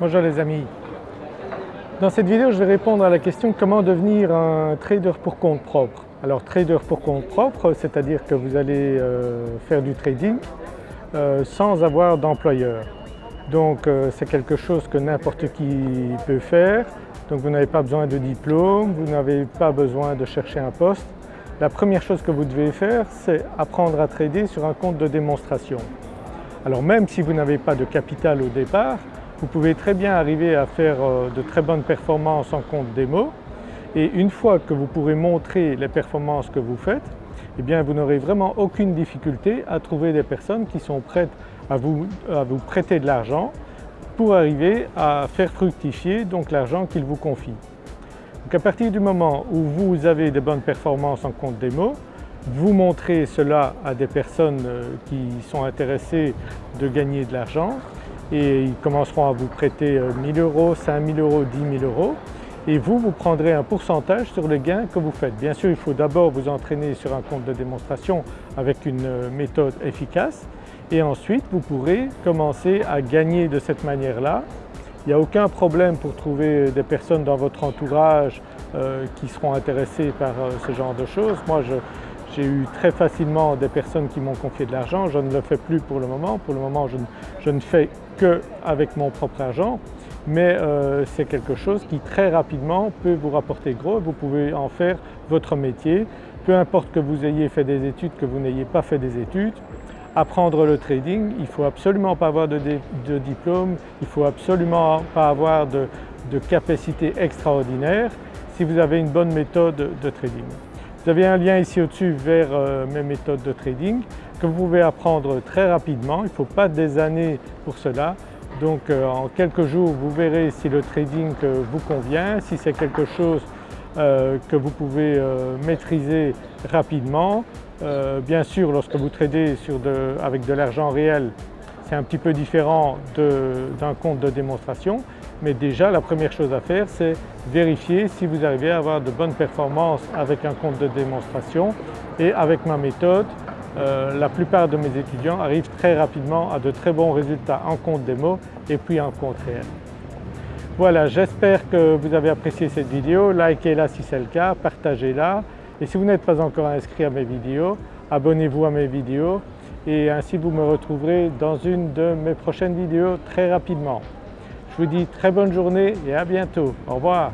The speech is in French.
Bonjour les amis. Dans cette vidéo je vais répondre à la question comment devenir un trader pour compte propre. Alors trader pour compte propre c'est-à-dire que vous allez euh, faire du trading euh, sans avoir d'employeur. Donc euh, c'est quelque chose que n'importe qui peut faire. Donc vous n'avez pas besoin de diplôme, vous n'avez pas besoin de chercher un poste. La première chose que vous devez faire c'est apprendre à trader sur un compte de démonstration. Alors même si vous n'avez pas de capital au départ, vous pouvez très bien arriver à faire euh, de très bonnes performances en compte démo et une fois que vous pourrez montrer les performances que vous faites, eh vous n'aurez vraiment aucune difficulté à trouver des personnes qui sont prêtes à vous, à vous prêter de l'argent pour arriver à faire fructifier donc l'argent qu'ils vous confient. Donc à partir du moment où vous avez de bonnes performances en compte démo, vous montrez cela à des personnes euh, qui sont intéressées de gagner de l'argent et ils commenceront à vous prêter 1000 euh, euros, 5000 euros, 10 000 euros et vous, vous prendrez un pourcentage sur le gain que vous faites. Bien sûr il faut d'abord vous entraîner sur un compte de démonstration avec une euh, méthode efficace et ensuite vous pourrez commencer à gagner de cette manière-là. Il n'y a aucun problème pour trouver des personnes dans votre entourage euh, qui seront intéressées par ce genre de choses. Moi j'ai eu très facilement des personnes qui m'ont confié de l'argent, je ne le fais plus pour le moment. Pour le moment je ne, fais qu'avec mon propre argent mais euh, c'est quelque chose qui très rapidement peut vous rapporter gros, vous pouvez en faire votre métier. Peu importe que vous ayez fait des études, que vous n'ayez pas fait des études, apprendre le trading, il ne faut absolument pas avoir de, diplôme, il ne faut absolument pas avoir de, capacité extraordinaire si vous avez une bonne méthode de trading. Vous avez un lien ici au-dessus vers euh, mes méthodes de trading que vous pouvez apprendre très rapidement, il ne faut pas des années pour cela. Donc euh, en quelques jours vous verrez si le trading euh, vous convient, si c'est quelque chose que vous pouvez maîtriser rapidement. bien sûr lorsque vous tradez avec de l'argent réel c'est un petit peu différent d'un compte de démonstration mais déjà la première chose à faire c'est vérifier si vous arrivez à avoir de bonnes performances avec un compte de démonstration. Et avec ma méthode euh, la plupart de mes étudiants arrivent très rapidement à de très bons résultats en compte démo et puis en compte réel. Voilà, j'espère que vous avez apprécié cette vidéo, likez-la si c'est le cas, partagez-la. Et si vous n'êtes pas encore inscrit à mes vidéos, abonnez-vous à mes vidéos et ainsi vous me retrouverez dans une de mes prochaines vidéos très rapidement. Je vous dis très bonne journée et à bientôt. Au revoir.